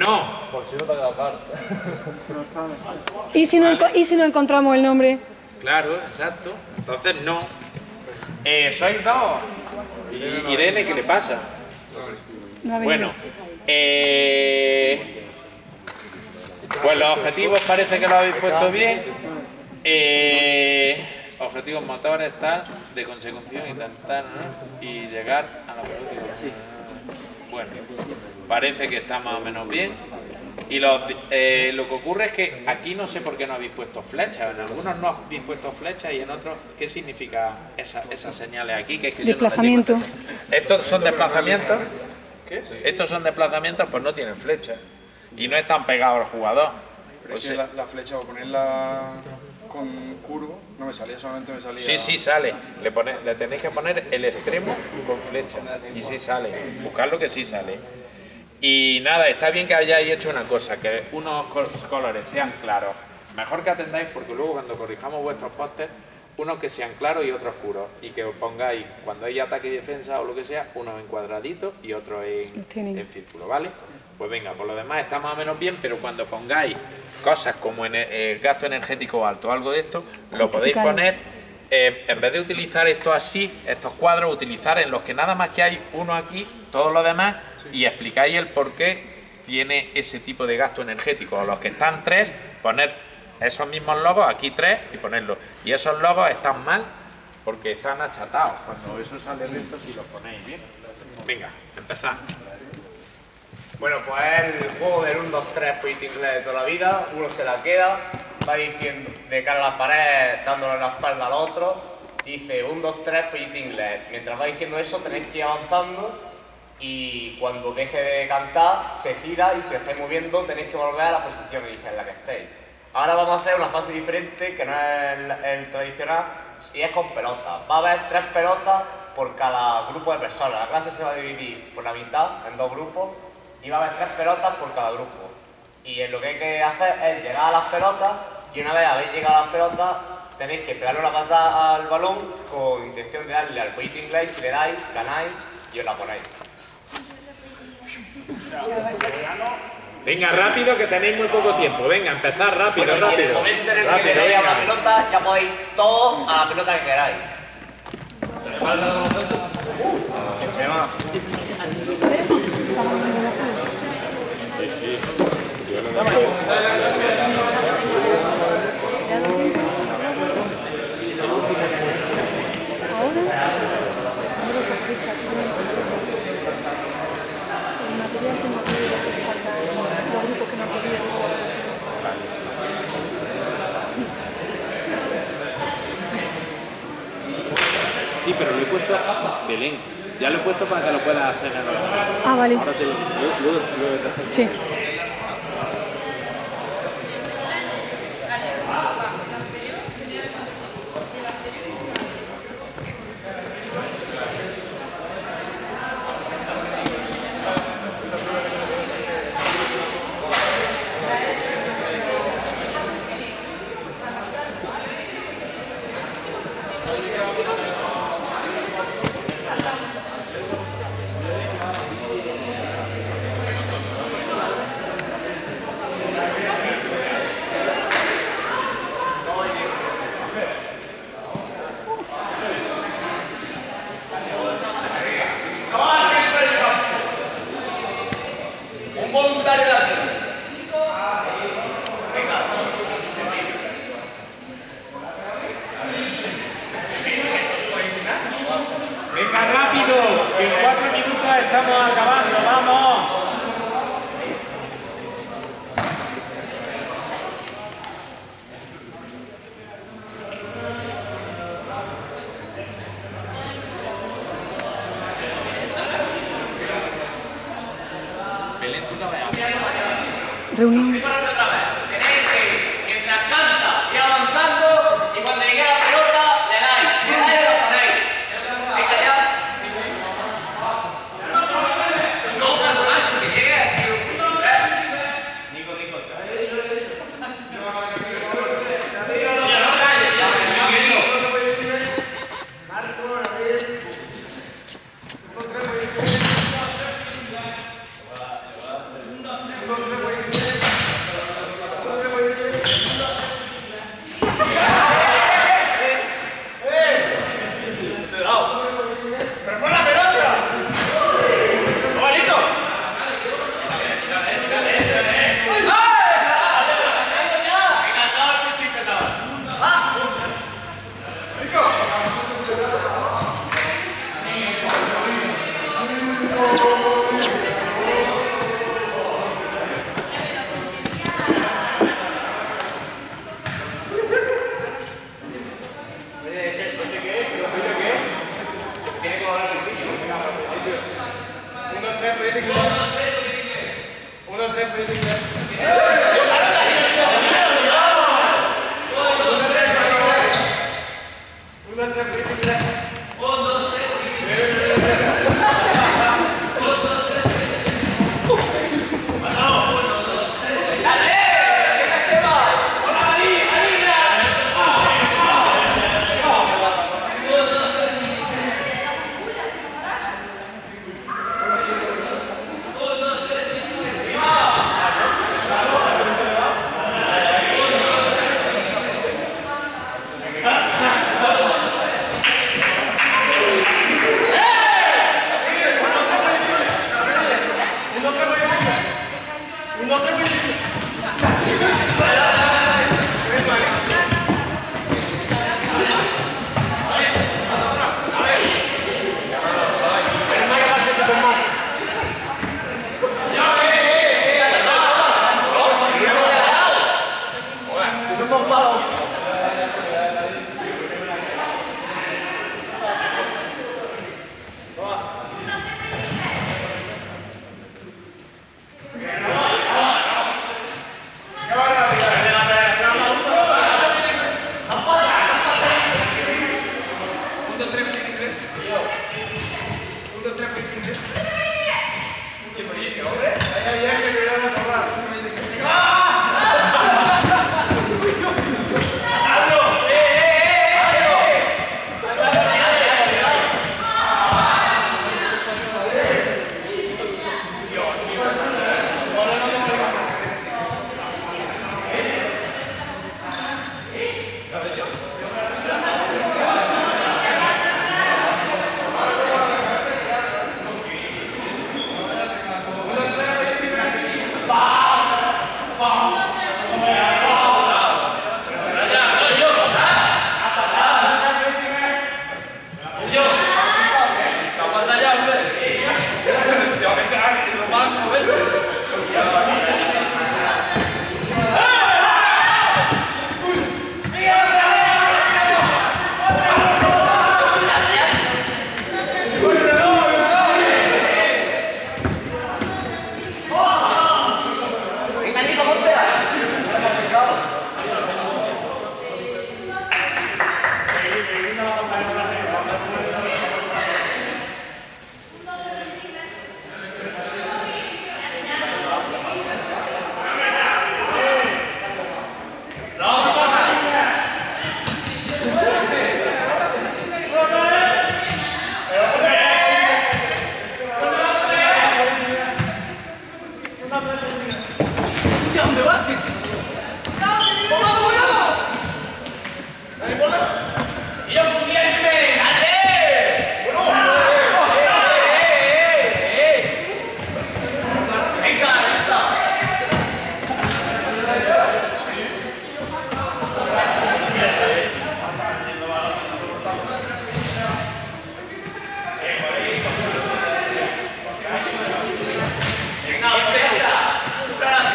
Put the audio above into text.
No. Por si no te ha quedado claro. ¿Y si, no, ¿Y si no encontramos el nombre? Claro, exacto. Entonces no. Eh, sois dos. Y- Irene, ¿qué le pasa? No. Bueno, eh, pues los objetivos parece que lo habéis puesto bien. Eh, objetivos motores, tal, de consecución, intentar ¿no? y llegar a la pelota. Bueno, parece que está más o menos bien. Y los, eh, lo que ocurre es que aquí no sé por qué no habéis puesto flechas. En algunos no habéis puesto flechas y en otros, ¿qué significa esa- esas señales aquí? Que es que no Desplazamiento. Estos son desplazamientos. Estos son desplazamientos, pues no tienen flecha. Y no están pegados al jugador. Pero Pues es que la, la flecha, para ponerla con curvo, no me salía, solamente me salía... Sí, sí sale. Le, pone- le tenéis que poner el extremo con flecha. Y sí sale. Buscarlo que sí sale. Y nada, está bien que hayáis hecho una cosa, que unos col- colores sean claros. Mejor que atendáis porque luego cuando corrijamos vuestros pósters, unos que sean claros y otros oscuros. Y que os pongáis, cuando hay ataque y defensa o lo que sea, unos en cuadradito y otros en, en círculo, ¿vale? Pues venga, por lo demás está más o menos bien, pero cuando pongáis cosas como en el gasto energético alto o algo de esto, lo podéis poner eh, en vez de utilizar esto así, estos cuadros, utilizar en los que nada más que hay uno aquí, todos los demás, y explicáis el por qué tiene ese tipo de gasto energético. O los que están tres, poner esos mismos logos, aquí tres, y ponerlos. Y esos logos están mal porque están achatados. Cuando eso sale lento, si los ponéis bien. Venga, empezad. Bueno, pues es el juego del 1, 2, 3 point inglés de toda la vida. Uno se la queda, va diciendo de cara a la pared, dándole la espalda al otro. Dice 1, 2, 3 point inglés. Mientras va diciendo eso, tenéis que ir avanzando. Y cuando deje de cantar, se gira y si estáis moviendo, tenéis que volver a la posición en la que estéis. Ahora vamos a hacer una fase diferente, que no es el tradicional, y es con pelotas. Va a haber tres pelotas por cada grupo de personas. La clase se va a dividir por la mitad, en dos grupos, y va a haber tres pelotas por cada grupo. Y lo que hay que hacer es llegar a las pelotas, y una vez habéis llegado a las pelotas, tenéis que pegarle una patada al balón con intención de darle al waiting inglés, si le dais, ganáis y os la ponéis. Venga, rápido que tenéis muy poco tiempo. Venga, empezad rápido, Bueno, y en el rápido. momento en el que Rápido, le deis a venga. pelota, ya podéis todos a la pelota que queráis. Ahora, se aplica, tú no se aplica. El material tengo que ver que falta los grupos que no han podido jugar. Sí, pero lo he puesto Belén. Ya lo he puesto para que lo puedas hacer en el ordenador. Ah, vale. Ahora te lo. Sí. Reunión.